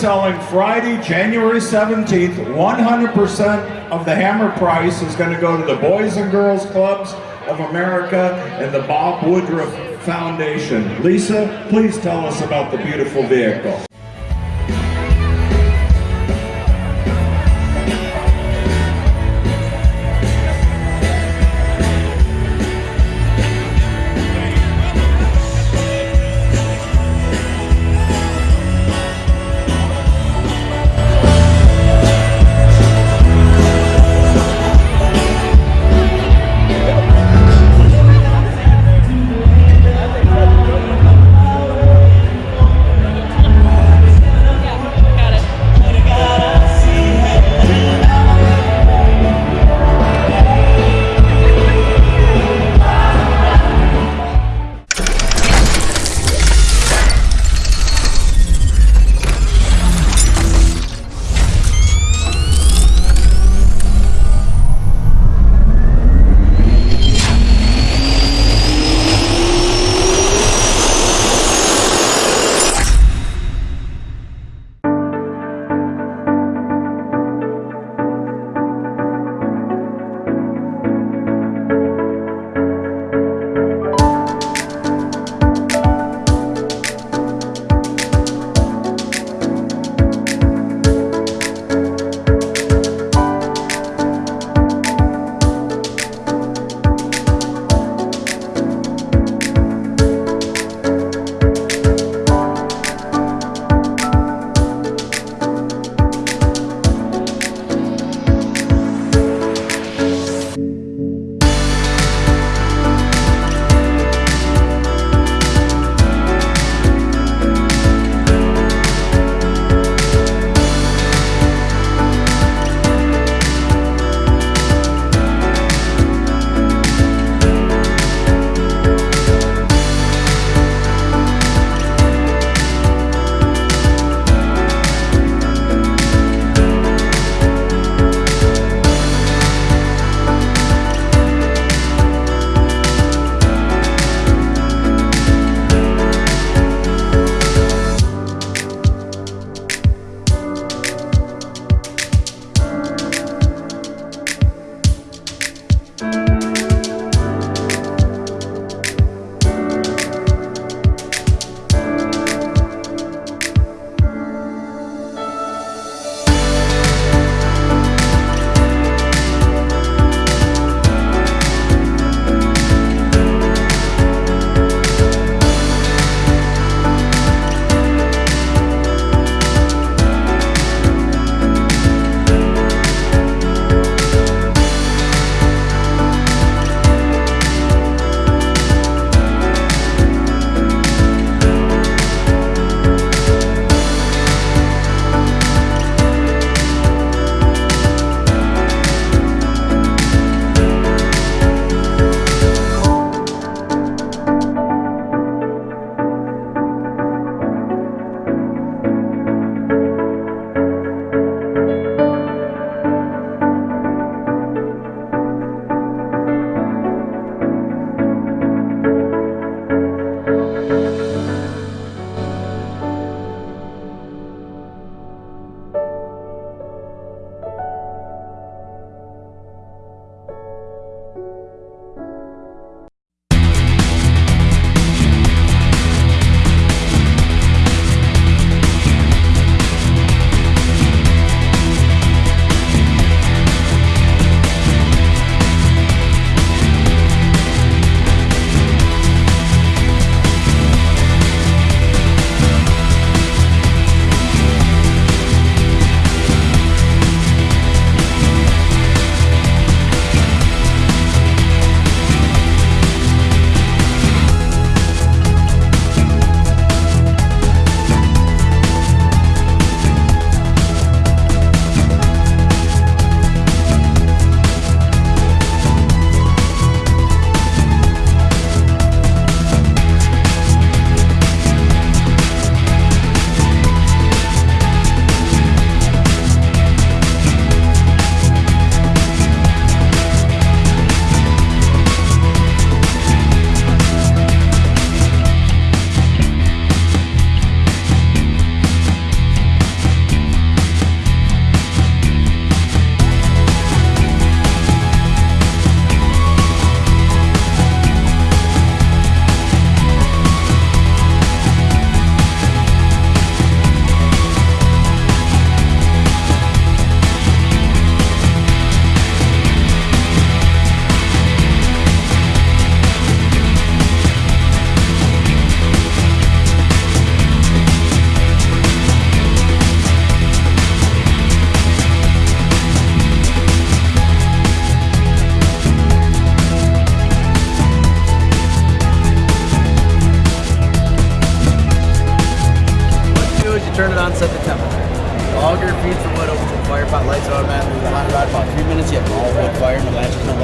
selling Friday, January 17th. 100% of the hammer price is going to go to the Boys and Girls Clubs of America and the Bob Woodruff Foundation. Lisa, please tell us about the beautiful vehicle.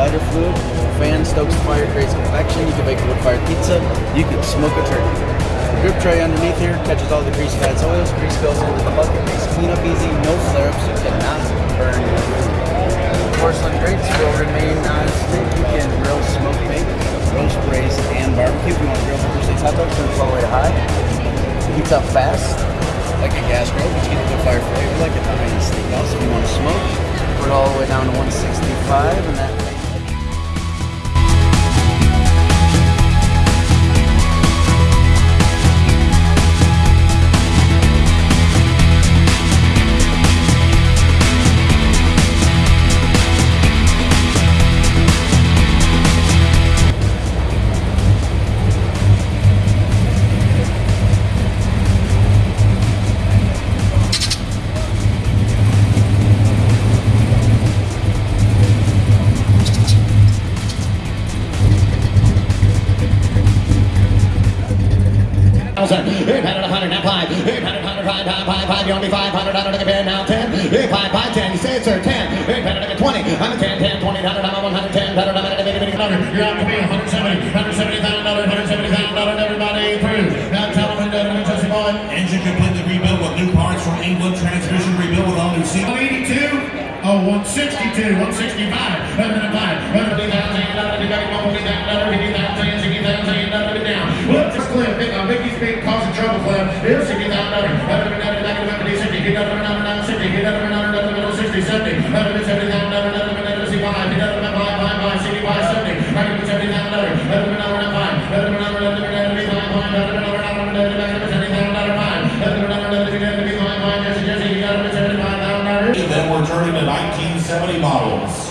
Lighter fluid. Fan stokes the fire, creates convection. You can bake a wood fired pizza. You can smoke a turkey. The drip tray underneath here catches all the grease, fats, oils. Grease goes into the bucket, makes cleanup easy, no flare ups. You cannot burn. Porcelain grates will remain non-stick. You can grill, smoke, bake, roast, braise, and barbecue. If you want to grill for steaks, hot dogs, turn it all the way to high. It heats up fast, like a gas grill, you get a good fire flavor like a Italian steakhouse. If you want to smoke, put it all the way down to 165, and that five, eight hundred, hundred, five, five, five, five, you me five hundred, hundred, take a bid now ten, eight, five, five, ten, you say it's sir, ten, eight hundred, twenty, I'm a ten, ten, twenty, hundred, converted to 1970 models.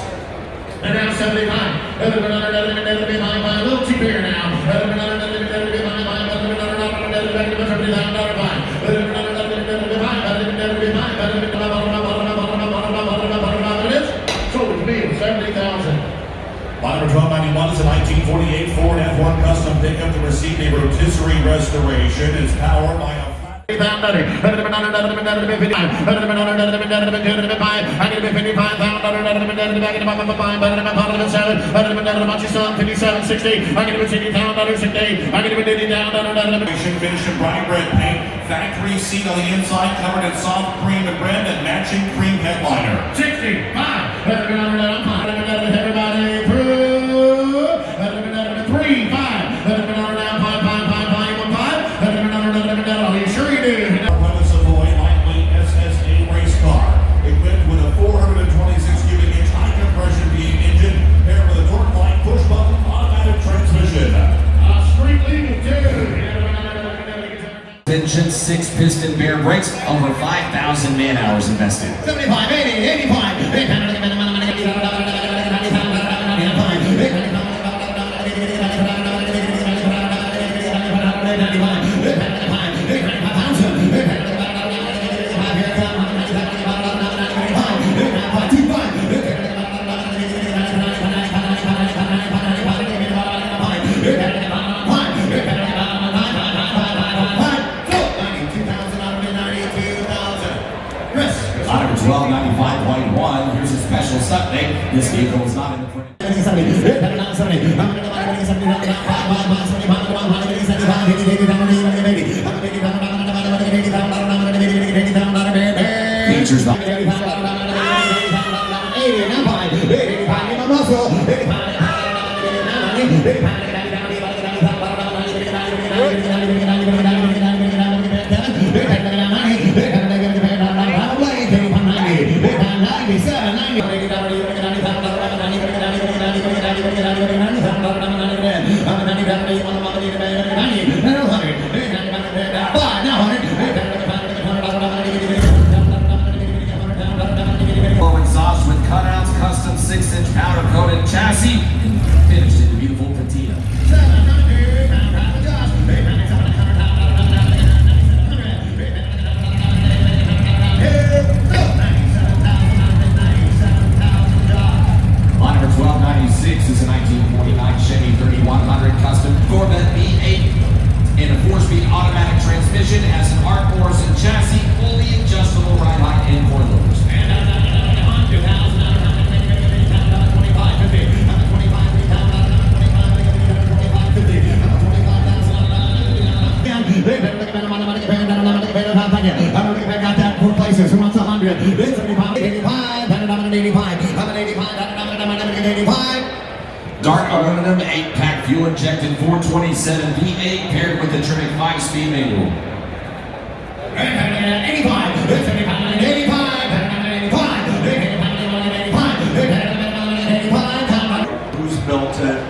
And now 75. Little too now. Another another another another Model 1291 is a 1948 Ford F1 custom pickup to receive a rotisserie restoration. Is powered by Finish in brine paint, factory seat on the inside covered in soft cream and bread and matching cream headliner. 65. Piston Baer brakes, over 5,000 man hours invested. 75, Sixers. 427 V8 paired with the Tremec 5-speed manual. 85. It's 85. 85. 85. Who's built it?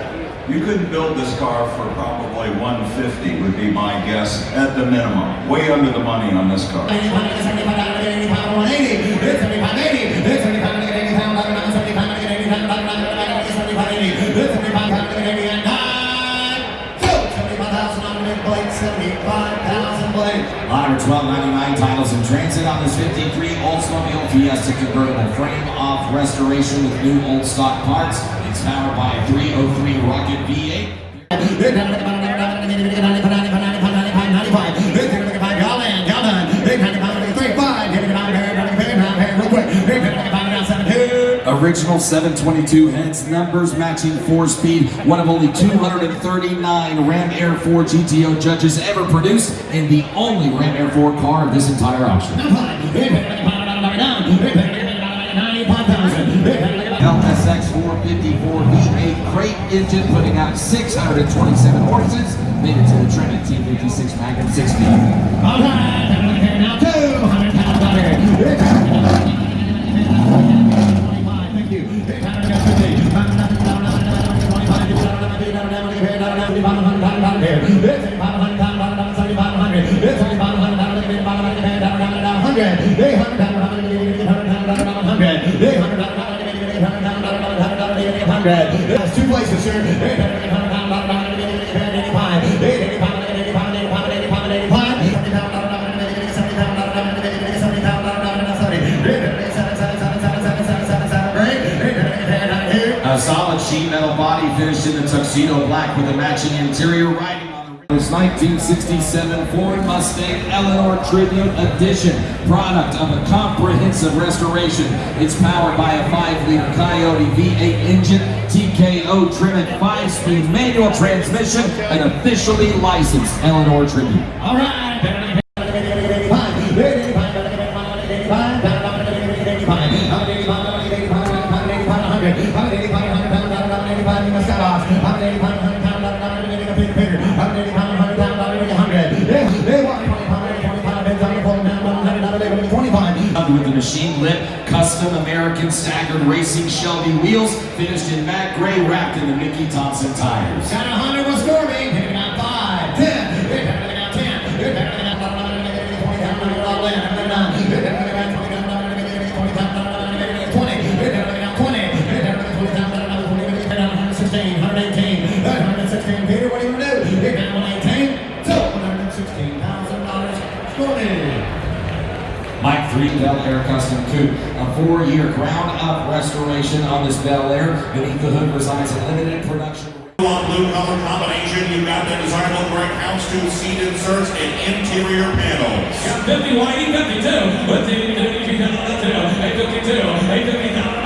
You couldn't build this car for probably 150 would be my guess at the minimum. Way under the money on this car. Blade. 75,000 blades. Lot number 1299 titles in transit on this 53 Oldsmobile Fiesta convertible frame off restoration with new old stock parts. It's powered by a 303 Rocket V8. Original 722 heads, numbers matching four speed, one of only 239 Ram Air 4 GTO judges ever produced, and the only Ram Air 4 car of this entire auction. LSX 454 V8 crate engine putting out 627 horses, made it to the Tremec T56 Magnum 6 speed. There's two places, sir. Solid sheet metal body finished in the tuxedo black with a matching interior riding on the this 1967 Ford Mustang Eleanor Tribute Edition, product of a comprehensive restoration. It's powered by a 5-liter Coyote V8 engine, TKO Tremec 5-speed manual transmission, and officially licensed Eleanor Tribute. All right. 25, bends on With the machine lit, custom American staggered racing Shelby wheels, finished in matte gray, wrapped in the Mickey Thompson tires. Got 100 Mike 3 Bel Air Custom Coupe, a four-year ground-up restoration on this Bel Air. Beneath the hood resides a limited production. Blue color combination, you've got the desirable gray houndstooth seat inserts and interior panels. 50 whitey 52. But then you do you got on the two. Hey 52. Hey 50 down on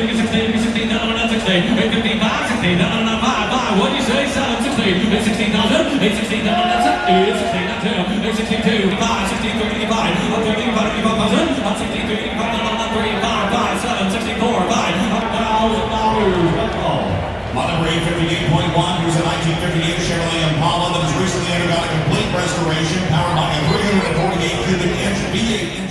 Saturday, it's 5, what do you say, 7, 16, it's 16, 9, 10, it's 16, 9, 10, it's 5, 16, 3, 85, I'm a 1958 Chevrolet Impala that has recently undergone a complete restoration, powered by a 348 cubic inch V8 engine.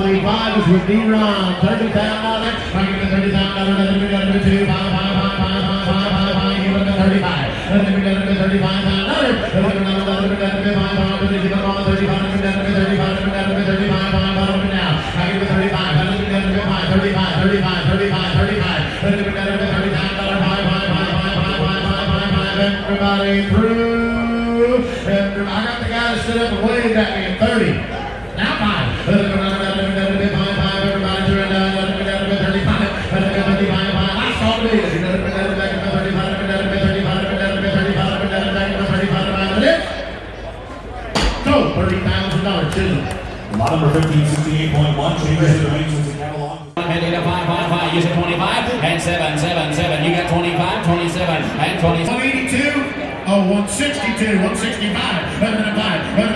times with D-Ron. $30,000 extra. Give me $30,000. Let me get it to 5, 5, 5, 5, 5, 5, 5. Give it to 35. Let me get it to 35 times. 35 5, 5, 5, 5, 5, 5, 5, 5, 5. Everybody through. I got the guy to sit up and wave at me at 30. Now 5. 1368.1 changes 25, and 7, You got 25, 27, and 20. 182, oh, 162, 165, 5,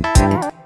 Thank